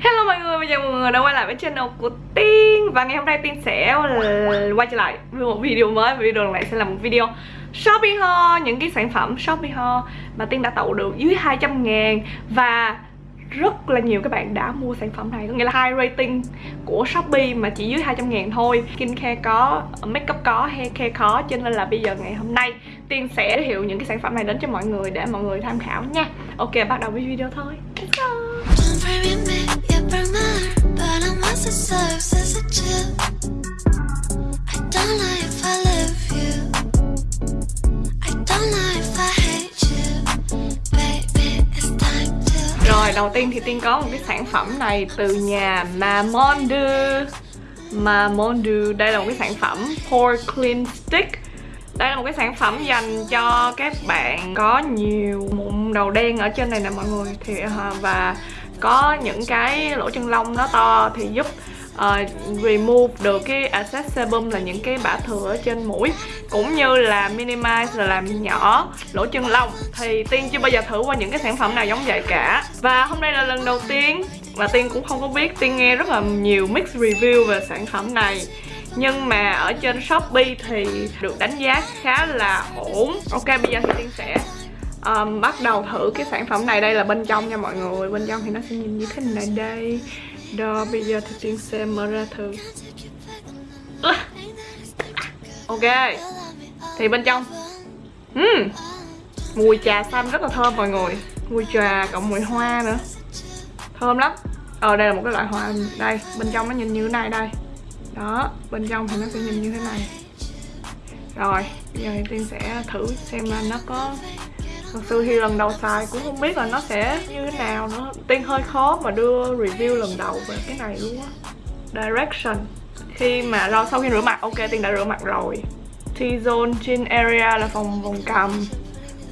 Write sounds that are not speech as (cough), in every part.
Hello mọi người, chào mọi người đã quay lại với channel của Tiên. Và ngày hôm nay Tiên sẽ quay trở lại với một video mới Và video này sẽ là một video Shopee Ho Những cái sản phẩm Shopee Ho mà Tiên đã tậu được dưới 200 ngàn. Và rất là nhiều các bạn đã mua sản phẩm này Có nghĩa là high rating của Shopee mà chỉ dưới 200 ngàn thôi. Skincare có, makeup có, haircare có Cho nên là bây giờ ngày hôm nay Tiên sẽ giới thiệu những cái sản phẩm này đến cho mọi người để mọi người tham khảo nha. Ok, bắt đầu với video thôi. Let's go. It serves as a I don't know if I love you. I don't know if I hate you. Baby, it's time to Rồi đầu tiên thì Tiên có một cái sản phẩm này từ nhà Mamondu. Mamondu Đây là một cái sản phẩm Pore Clean Stick. Đây là một cái sản phẩm dành cho các bạn có nhiều mụn đầu đen ở trên này nè mọi người. Thì à, và có những cái lỗ chân lông nó to thì giúp uh, remove được cái excess sebum là những cái bã thừa ở trên mũi. Cũng như là minimize là làm nhỏ lỗ chân lông. Thì tiên chưa bao giờ thử qua những cái sản phẩm nào giống vậy cả. Và hôm nay là lần đầu tiên và tiên cũng không có biết tiên nghe rất là nhiều mix review về sản phẩm này. Nhưng mà ở trên shopee thì được đánh giá khá là ổn. Ok bây giờ thì tiên sẽ um, bắt đầu thử cái sản phẩm này đây là bên trong nha mọi người. Bên trong thì nó sẽ nhìn như thế này đây. Đó bây giờ thì tiên sẽ mở ra thử. Ok. Thì bên trong. Uhm, mùi trà xanh rất là thơm mọi người. Mùi trà cộng mùi hoa nữa. Thơm lắm. Ờ đây là một cái loại hoa đây. Bên trong nó nhìn như thế này đây. Đó bên trong thì nó sẽ nhìn như thế này. Rồi bây giờ thì tiên sẽ thử xem là nó có thật sự thì lần đầu xài cũng không biết là nó sẽ như thế nào nữa. Tiên hơi khó mà đưa review lần đầu về cái này luôn á. Direction. Khi mà rồi sau khi rửa mặt, ok, tiên đã rửa mặt rồi. T-zone, chin area là phòng vùng cằm,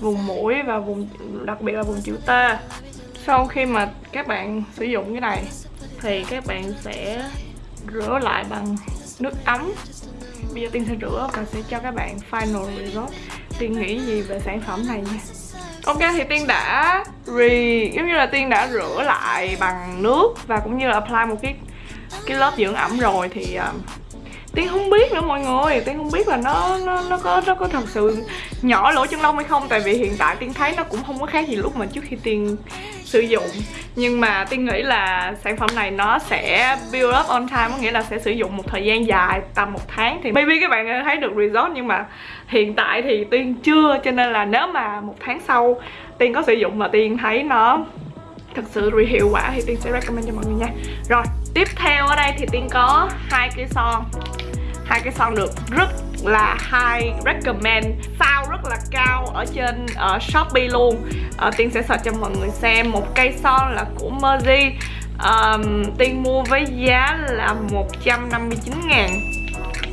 vùng mũi và vùng, đặc biệt là vùng chữ T. Sau khi mà các bạn sử dụng cái này, thì các bạn sẽ rửa lại bằng nước ấm. Bây giờ tiên sẽ rửa và sẽ cho các bạn final result tiên nghĩ gì về sản phẩm này nha? Ok thì tiên đã re giống như là tiên đã rửa lại bằng nước và cũng như là apply một cái cái lớp dưỡng ẩm rồi thì uh, tiên không biết nữa mọi người. Tiên không biết là nó nó nó có nó có thật sự nhỏ lỗ chân lông hay không. Tại vì hiện tại tiên thấy nó cũng không có khác gì lúc mà trước khi tiên sử dụng. Nhưng mà tiên nghĩ là sản phẩm này nó sẽ build up on time, có nghĩa là sẽ sử dụng một thời gian dài, tầm một tháng thì maybe các bạn thấy được result. Nhưng mà hiện tại thì tiên chưa, cho nên là nếu mà một tháng sau tiên có sử dụng mà tiên thấy nó thật sự hiệu quả thì tiên sẽ recommend cho mọi người nha. Rồi, tiếp theo ở đây thì tiên có hai cái son. Hai cái son được rất là high recommend sao rất là cao ở trên uh, Shopee luôn. Uh, Tiên sẽ search cho mọi người xem một cây son là của Merzi um, Tiên mua với giá là 159 ngàn.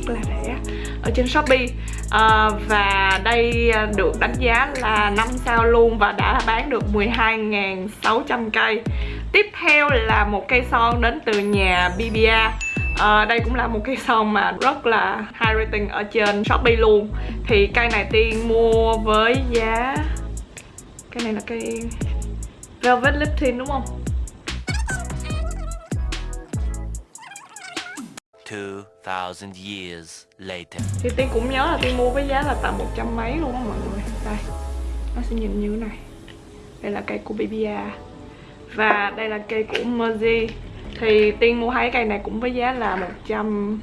Rất là rẻ ở trên Shopee. Uh, và đây được đánh giá là 5 sao luôn và đã bán được 12.600 cây. Tiếp theo là một cây son đến từ nhà BBA à, đây cũng là một cái (laughs) son mà rất là high rating ở trên shopee luôn. Thì cây này tiên mua với giá cái này là cây velvet lip tint đúng không? 2000 years later. Thì Tiên cũng nhớ là Tiên mua với giá là tầm một trăm mấy luôn á mọi người. Đây, nó sẽ nhìn như thế này. Đây là cây của BBA Và đây là cây của Merzi thì Tiên mua hai cây này cũng với giá là 100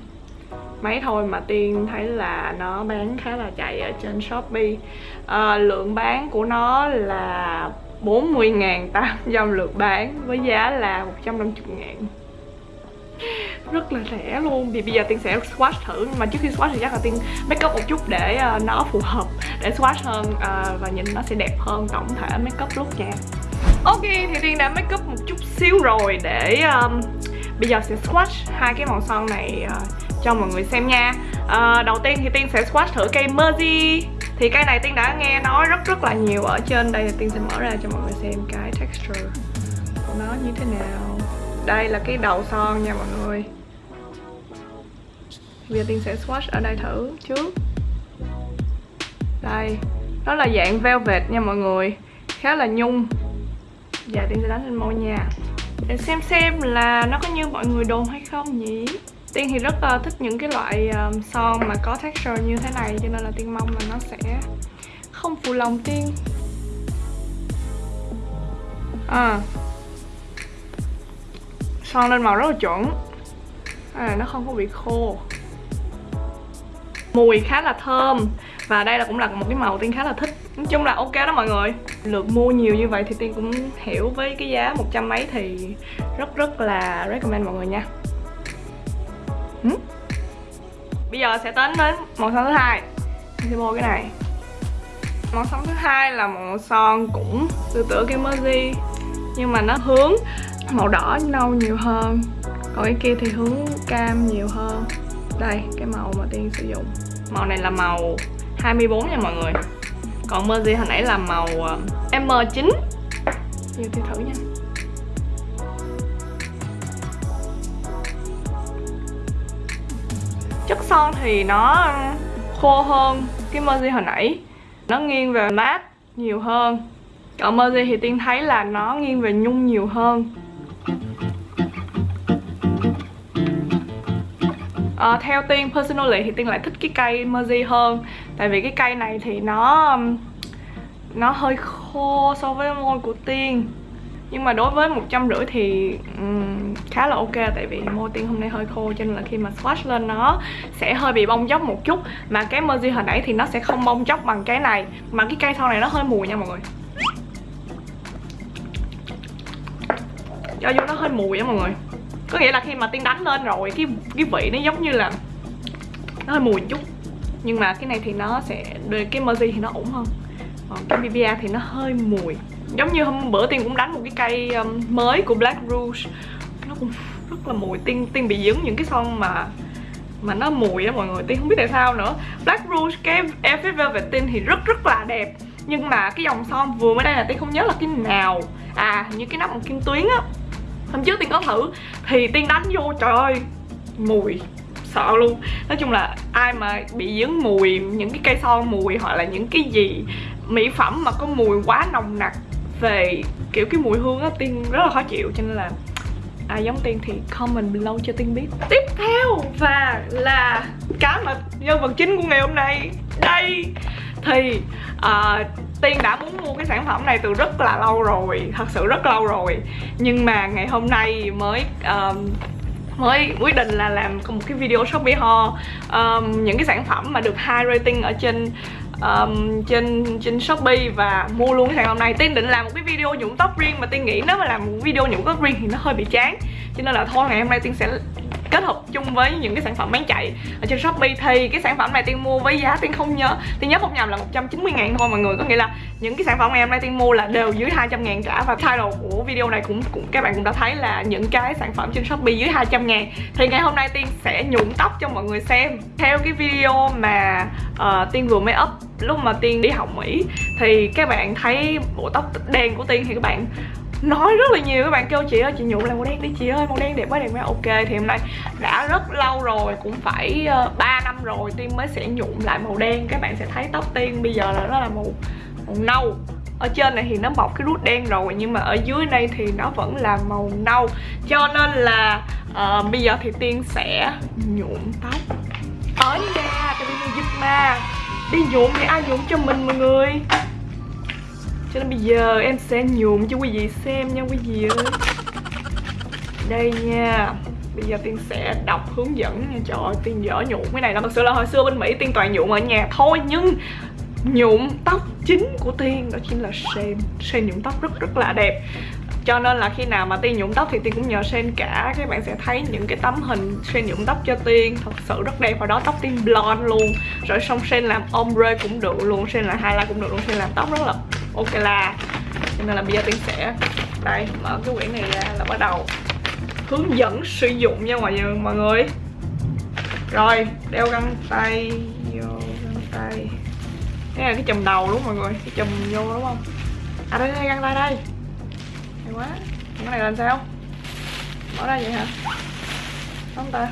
mấy thôi mà Tiên thấy là nó bán khá là chạy ở trên Shopee. À, Lượng bán của nó là 40.800 (laughs) lượt bán với giá là 150 ngàn. Rất là rẻ luôn. Vì bây giờ tiên sẽ swatch thử nhưng mà trước khi swatch thì chắc là tiên make up một chút để uh, nó phù hợp để swatch hơn uh, và nhìn nó sẽ đẹp hơn tổng thể make up lúc nha. Ok thì Tiên đã make up một chút xíu rồi để um, bây giờ sẽ swatch hai cái màu son này uh, cho mọi người xem nha. Uh, Đầu tiên thì Tiên sẽ swatch thử cây Merzi Thì cây này Tiên đã nghe nói rất rất là nhiều ở trên đây thì Tiên sẽ mở ra cho mọi người xem cái texture của nó như thế nào. Đây là cái đầu son nha mọi người. Bây giờ Tiên sẽ swatch ở đây thử trước. Đây Nó là dạng velvet nha mọi người. Khá là nhung. Dạ Tiên sẽ đánh lên môi nha. Để xem xem là nó có như mọi người đồn hay không nhỉ? Tiên thì rất là thích những cái loại um, son mà có texture như thế này cho nên là Tiên mong là nó sẽ không phụ lòng Tiên. À. Son lên màu rất là chuẩn. À, nó không có bị khô. Mùi khá là thơm và đây là cũng là một cái màu tiên khá là thích. Nói chung là ok đó mọi người lượt mua nhiều như vậy thì tiên cũng hiểu với cái giá một trăm mấy thì rất rất là recommend mọi người nha. Ừ? bây giờ sẽ tính đến màu son thứ hai. Mình sẽ mua cái này. Màu son thứ hai là màu son cũng tương tự cái emoji nhưng mà nó hướng màu đỏ nâu nhiều hơn. Còn cái kia thì hướng cam nhiều hơn. Đây, cái màu mà tiên sử dụng. Màu này là màu 24 nha mọi người còn Mercy hồi nãy là màu ờ, M9 Giờ thì thử nha. Chất son thì nó khô hơn cái Mercy hồi nãy. Nó nghiêng về mát nhiều hơn. Còn Mercy thì Tiên thấy là nó nghiêng về nhung nhiều hơn à, theo tiên personally thì tiên lại thích cái cây Mercy hơn. Tại vì cái cây này thì nó nó hơi khô so với môi của tiên nhưng mà đối với một trăm rưỡi thì um, khá là ok tại vì môi tiên hôm nay hơi khô cho nên là khi mà swatch lên nó sẽ hơi bị bong chóc một chút. Mà cái Mercy hồi nãy thì nó sẽ không bong chóc bằng cái này mà cái cây sau này nó hơi mùi nha mọi người. Cho vô nó hơi mùi á mọi người có nghĩa là khi mà tiên đánh lên rồi cái cái vị nó giống như là nó hơi mùi chút. Nhưng mà cái này thì nó sẽ cái Mercy thì nó ổn hơn. Còn cái BBA thì nó hơi mùi. Giống như hôm bữa tiên cũng đánh một cái cây um, mới của Black Rouge. Nó cũng rất là mùi. Tiên tiên bị dính những cái son mà mà nó mùi á mọi người. Tiên không biết tại sao nữa. Black Rouge cái Effect Velvet Tin thì rất rất là đẹp. Nhưng mà cái dòng son vừa mới đây là tiên không nhớ là cái nào à như cái nắp bằng kim tuyến á hôm trước tiên có thử, thì tiên đánh vô, trời ơi, mùi, sợ luôn. Nói chung là ai mà bị dướng mùi, những cái cây son mùi hoặc là những cái gì mỹ phẩm mà có mùi quá nồng nặc về kiểu cái mùi hương á, tiên rất là khó chịu. Cho nên là ai giống tiên thì comment below cho tiên biết. Tiếp theo và là cái mà nhân vật chính của ngày hôm nay. Đây! Thì uh, Tiên đã muốn mua cái sản phẩm này từ rất là lâu rồi Thật sự rất lâu rồi. Nhưng mà ngày hôm nay mới um, mới quyết định là làm một cái video Shopee haul um, những cái sản phẩm mà được high rating ở trên um, trên trên Shopee và mua luôn cái sản phẩm này. Tiên định làm một cái video nhuộm tóc riêng mà Tiên nghĩ nếu mà làm một video nhuộm tóc riêng thì nó hơi bị chán. Cho nên là thôi ngày hôm nay Tiên sẽ kết hợp chung với những cái sản phẩm bán chạy ở trên Shopee thì cái sản phẩm này Tiên mua với giá Tiên không nhớ. Tiên nhớ không nhầm là 190 ngàn thôi mọi người có nghĩa là những cái sản phẩm ngày hôm nay Tiên mua là đều dưới 200 ngàn cả. Và title của video này cũng, cũng các bạn cũng đã thấy là những cái sản phẩm trên Shopee dưới 200 ngàn. Thì ngày hôm nay Tiên sẽ nhuộm tóc cho mọi người xem. Theo cái video mà uh, Tiên vừa mới up lúc mà Tiên đi học Mỹ thì các bạn thấy bộ tóc đen của Tiên thì các bạn nói rất là nhiều các bạn kêu chị ơi chị nhuộm lại màu đen đi chị ơi màu đen đẹp quá đẹp quá. Ok thì hôm nay đã rất lâu rồi cũng phải ờ, uh, 3 năm rồi tiên mới sẽ nhuộm lại màu đen. Các bạn sẽ thấy tóc tiên bây giờ là nó là màu màu nâu. Ở trên này thì nó bọc cái rút đen rồi nhưng mà ở dưới đây thì nó vẫn là màu nâu. Cho nên là uh, bây giờ thì tiên sẽ nhuộm tóc. Ở nhà tại vì mình dịch mà đi nhuộm thì ai nhuộm cho mình mọi người? Cho nên bây giờ em sẽ nhuộm cho quý vị xem nha quý vị ơi. Đây nha. Bây giờ Tiên sẽ đọc hướng dẫn nha. Trời ơi, Tiên dở nhuộm cái này là Thật sự là hồi xưa bên Mỹ Tiên toàn nhuộm ở nhà thôi, Nhưng nhuộm tóc chính của Tiên, đó chính là Sen Sen nhuộm tóc rất rất là đẹp. Cho nên là khi nào mà Tiên nhuộm tóc thì Tiên cũng nhờ Sen cả. Các bạn sẽ thấy những cái tấm hình Sen nhuộm tóc cho Tiên. Thật sự rất đẹp. Và đó tóc Tiên blonde luôn. Rồi xong Sen làm ombre cũng được luôn. Sen là highlight cũng được luôn. Sen làm tóc rất là ok là, cho nên là bây giờ tiên sẽ, đây, mở cái quyển này ra là bắt đầu hướng dẫn sử dụng nha mọi người mọi người. Rồi, đeo găng tay, vô găng tay. Cái là cái chùm đầu đúng không mọi người? Cái chùm vô đúng không? À đây đây, găng tay đây. Hay quá. Cái này làm sao? Mở ra vậy hả? Không ta.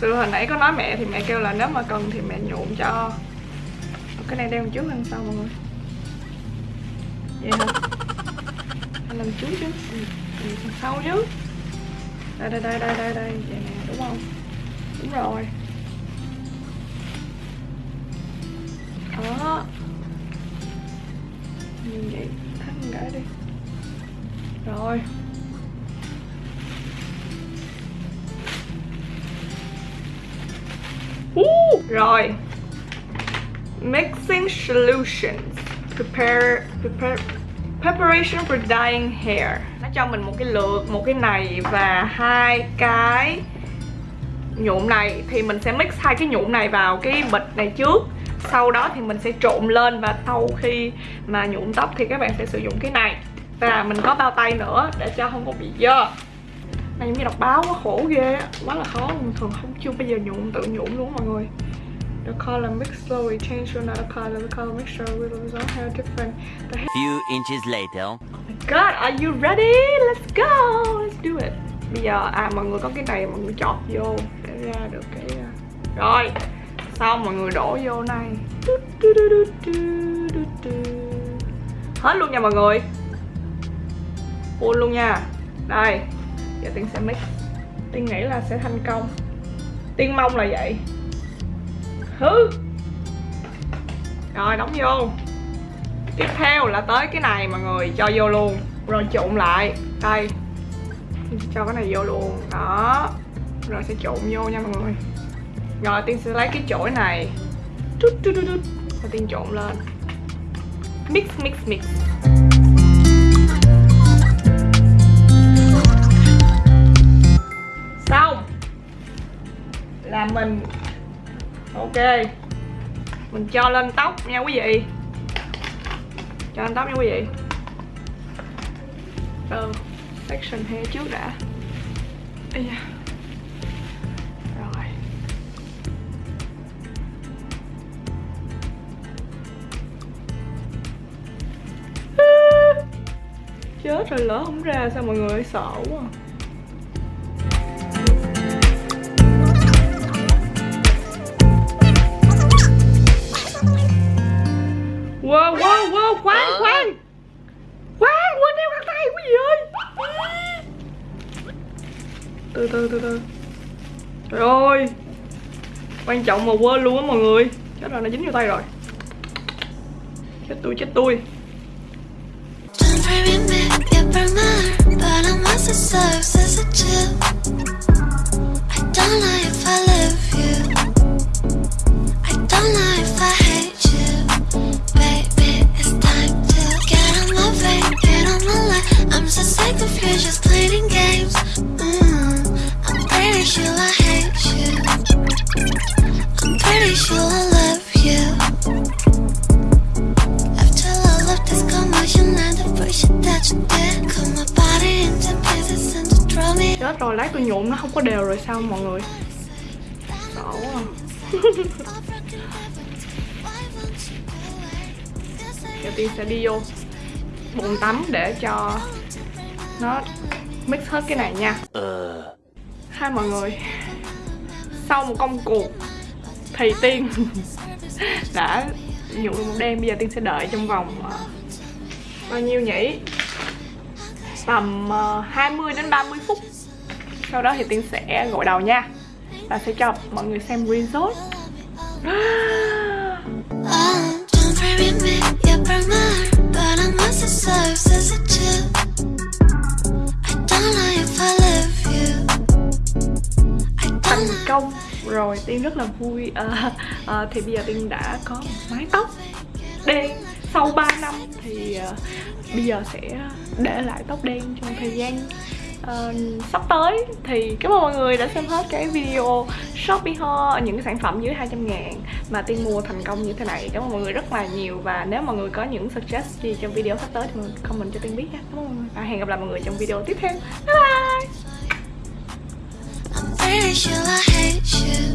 Sự hồi nãy có nói mẹ thì mẹ kêu là nếu mà cần thì mẹ nhuộm cho. Cái này đeo trước hơn sau mọi người. Vậy anh làm trước chứ ừ, sau chứ đây đây đây đây đây đây vậy nè đúng không đúng rồi đó như vậy thắt cái đi rồi rồi mixing solutions. Prepare preparation for dyeing hair. Nó cho mình một cái lược một cái này và hai cái nhuộm này. Thì mình sẽ mix hai cái nhuộm này vào cái bịch này trước. Sau đó thì mình sẽ trộn lên và sau khi mà nhuộm tóc thì các bạn sẽ sử dụng cái này. Và mình có bao tay nữa để cho không có bị dơ. Này, giống như đọc báo quá khổ ghê á. Quá là khó. Mình thường không, chưa bao giờ nhuộm, tự nhuộm luôn mọi người. The color mix slowly change to another color. The color mixture will result how different the hair. Few inches later. Oh my god, are you ready? Let's go! Let's do it. Bây giờ, à mọi người có cái này mọi người chọt vô để ra được cái... à, Rồi, xong mọi người đổ vô này. Hết luôn nha mọi người. Full luôn nha. Đây, giờ Tiên sẽ mix. Tiên nghĩ là sẽ thành công. Tiên mong là vậy thứ. Rồi, đóng vô. Tiếp theo là tới cái này mọi người cho vô luôn. Rồi trộn lại. Đây. Cho cái này vô luôn. Đó. Rồi sẽ trộn vô nha mọi người. Rồi tiên sẽ lấy cái chổi này. Chút chút chút chút và tiên trộn lên. Mix mix mix. Xong. Là mình ok. Mình cho lên tóc nha quý vị. Cho lên tóc nha quý vị. Ờ section hair trước đã. Ây da. rồi. (laughs) Chết rồi, lỡ không ra sao mọi người sợ quá. Wow, khoan, khoan. Khoan, quên đeo găng tay quý vị ơi. Từ từ, từ từ. Trời ơi. Quan trọng mà quên luôn á mọi người. Chết rồi, nó dính vô tay rồi. Chết tôi, chết tôi. Don't worry me, rồi sao mọi người Sợ quá à. (laughs) Giờ tiên sẽ đi vô bồn tắm để cho nó mix hết cái này nha Uh. Hai mọi người Sau một công cuộc Thì Tiên (laughs) Đã nhuộm một đêm Bây giờ Tiên sẽ đợi trong vòng ờ, Bao nhiêu nhỉ Tầm ờ, 20 đến 30 phút sau đó thì Tiên sẽ gội đầu nha. Và sẽ cho mọi người xem resort thành công. Rồi tiên rất là vui. À, à, thì bây giờ tiên đã có mái tóc. Đen. Sau 3 năm thì uh, bây giờ sẽ để lại tóc đen trong thời gian uh, sắp tới thì cảm ơn mọi người đã xem hết cái video Shopee ho những cái sản phẩm dưới 200 ngàn mà tiên mua thành công như thế này. Cảm ơn mọi người rất là nhiều và nếu mọi người có những suggest gì trong video sắp tới thì mọi comment cho tiên biết nha. Cảm ơn mọi người. Và hẹn gặp lại mọi người trong video tiếp theo. Bye bye! I'm pretty sure I hate you.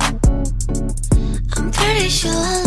I'm pretty sure I